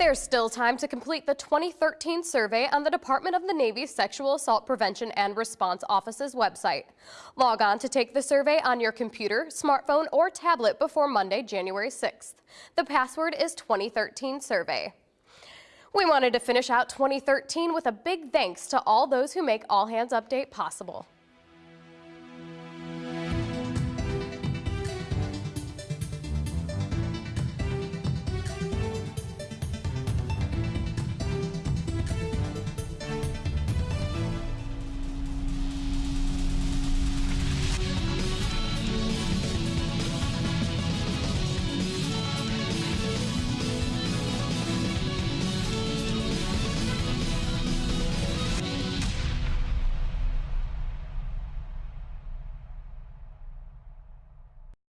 There's still time to complete the 2013 survey on the Department of the Navy's Sexual Assault Prevention and Response Office's website. Log on to take the survey on your computer, smartphone, or tablet before Monday, January 6th. The password is 2013 survey. We wanted to finish out 2013 with a big thanks to all those who make All Hands Update possible.